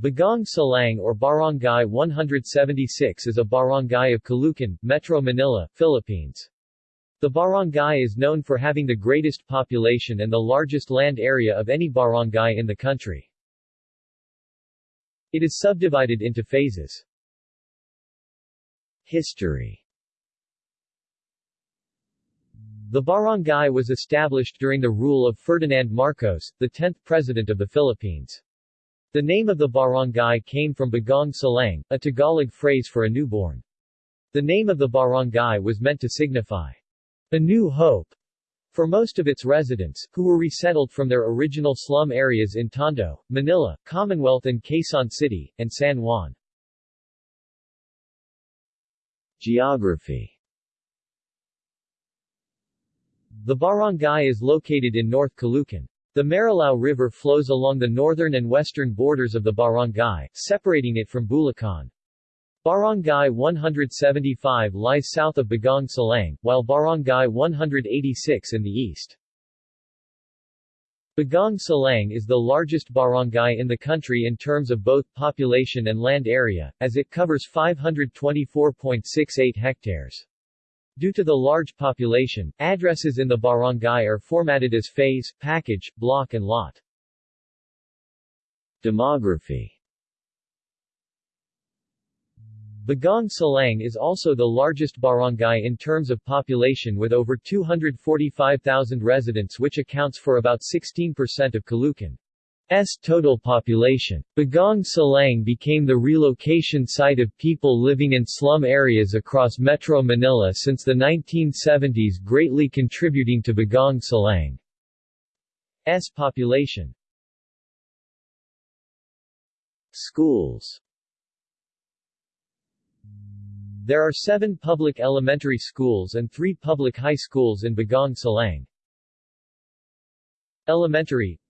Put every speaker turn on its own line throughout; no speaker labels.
Bagong Silang or Barangay 176 is a barangay of Caloocan, Metro Manila, Philippines. The barangay is known for having the greatest population and the largest land area of any barangay in the country. It is subdivided into phases. History The barangay was established during the rule of Ferdinand Marcos, the 10th President of the Philippines. The name of the barangay came from Bagong Silang, a Tagalog phrase for a newborn. The name of the barangay was meant to signify a new hope for most of its residents, who were resettled from their original slum areas in Tondo, Manila, Commonwealth and Quezon City, and San Juan. Geography The barangay is located in North Caloocan. The Marilao River flows along the northern and western borders of the barangay, separating it from Bulacan. Barangay 175 lies south of Bagong Silang, while Barangay 186 in the east. Bagong Silang is the largest barangay in the country in terms of both population and land area, as it covers 524.68 hectares. Due to the large population, addresses in the barangay are formatted as phase, package, block and lot. Demography Bagong Silang is also the largest barangay in terms of population with over 245,000 residents which accounts for about 16% of Caloocan. S total population. Bagong Silang became the relocation site of people living in slum areas across Metro Manila since the 1970s greatly contributing to Bagong Silang's population. Schools There are seven public elementary schools and three public high schools in Bagong Silang. Elementary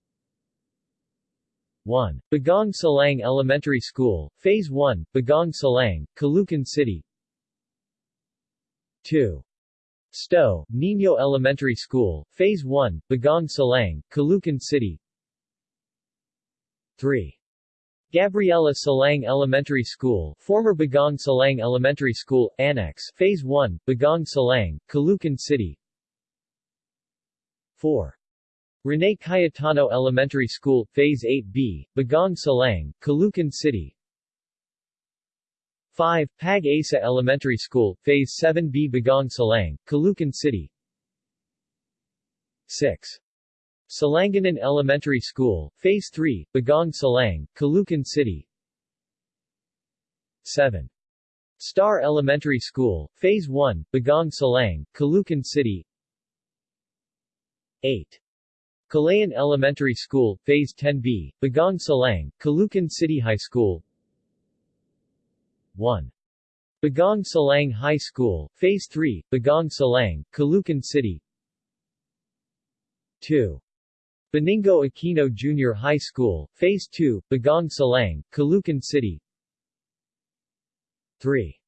1. Bagong Silang Elementary School, Phase 1, Bagong Silang, Caloocan City 2. Sto, Nino Elementary School, Phase 1, Bagong Silang, Caloocan City 3. Gabriela Silang Elementary School, former Bagong Silang Elementary School, Annex, Phase 1, Bagong Silang, Caloocan City 4. Rene Cayetano Elementary School, Phase 8B, Bagong Silang, Caloocan City 5. Pag Asa Elementary School, Phase 7B Bagong Silang, Caloocan City 6. Salanganan Elementary School, Phase 3, Bagong Silang, Caloocan City 7. Star Elementary School, Phase 1, Bagong Silang, Caloocan City 8. Calayan Elementary School, Phase 10B, Bagong Silang, Caloocan City High School 1. Bagong Silang High School, Phase 3, Bagong Silang, Caloocan City 2. Benigno Aquino Junior High School, Phase 2, Bagong Silang, Caloocan City 3.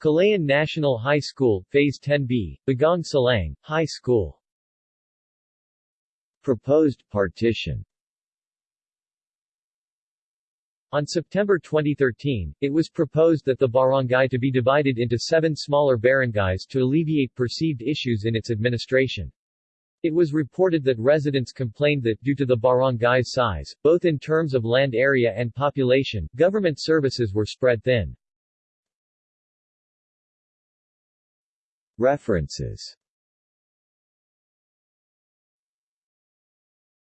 Calayan National High School, Phase 10B, Bagong Silang, High School Proposed partition On September 2013, it was proposed that the barangay to be divided into seven smaller barangays to alleviate perceived issues in its administration. It was reported that residents complained that, due to the barangay's size, both in terms of land area and population, government services were spread thin. References